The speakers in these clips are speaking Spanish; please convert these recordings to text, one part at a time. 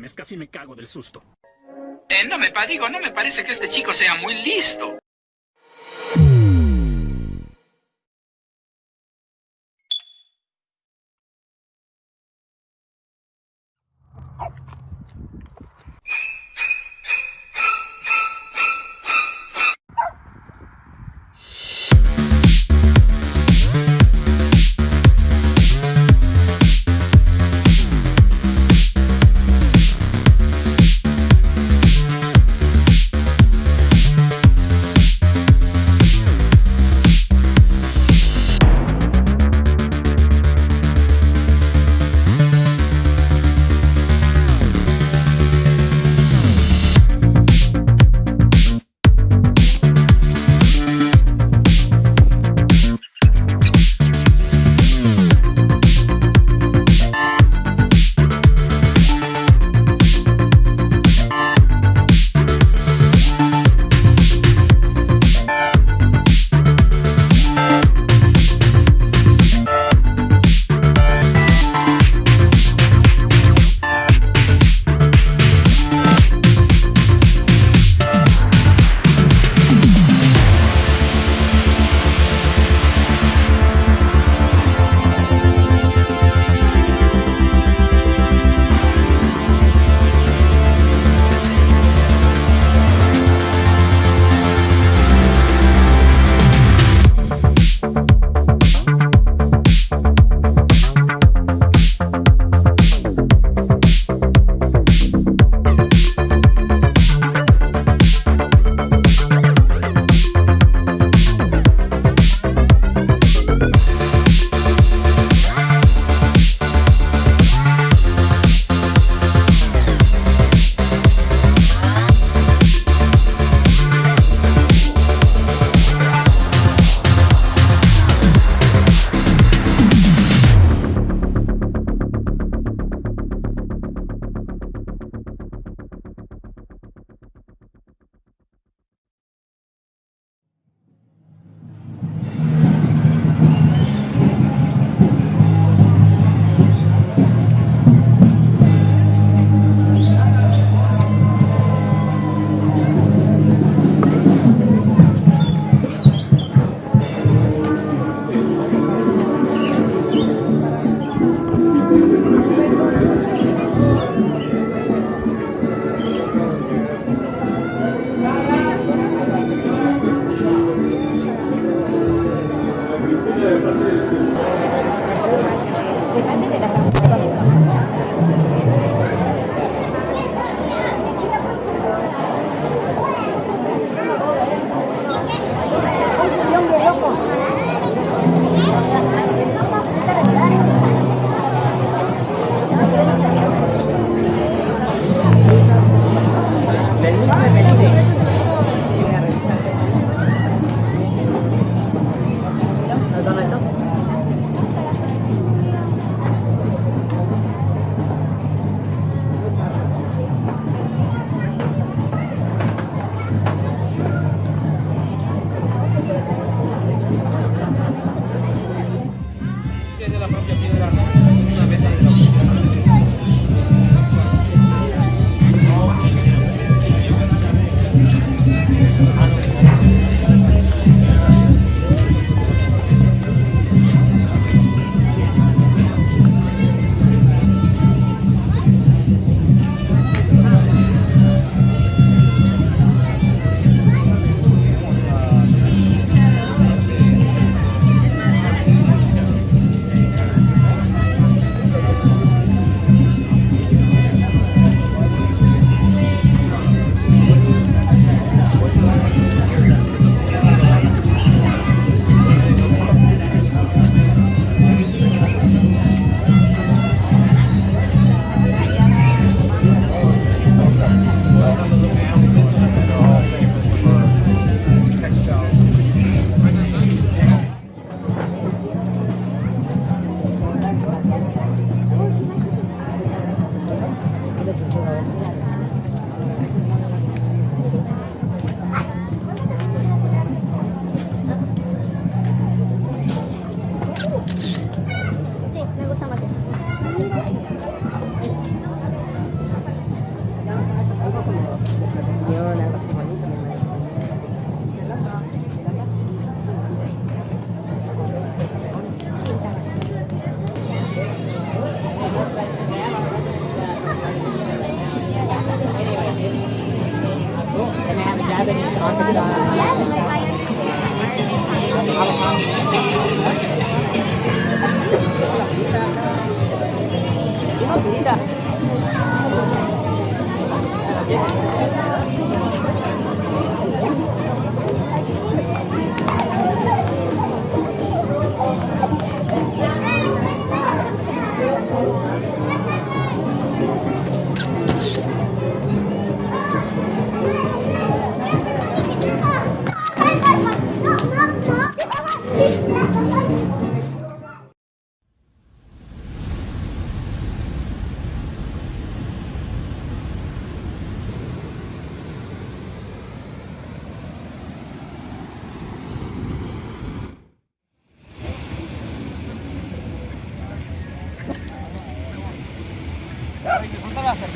mames, casi me cago del susto. Eh, no me digo, no me parece que este chico sea muy listo. la propia piedra.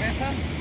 cabeça.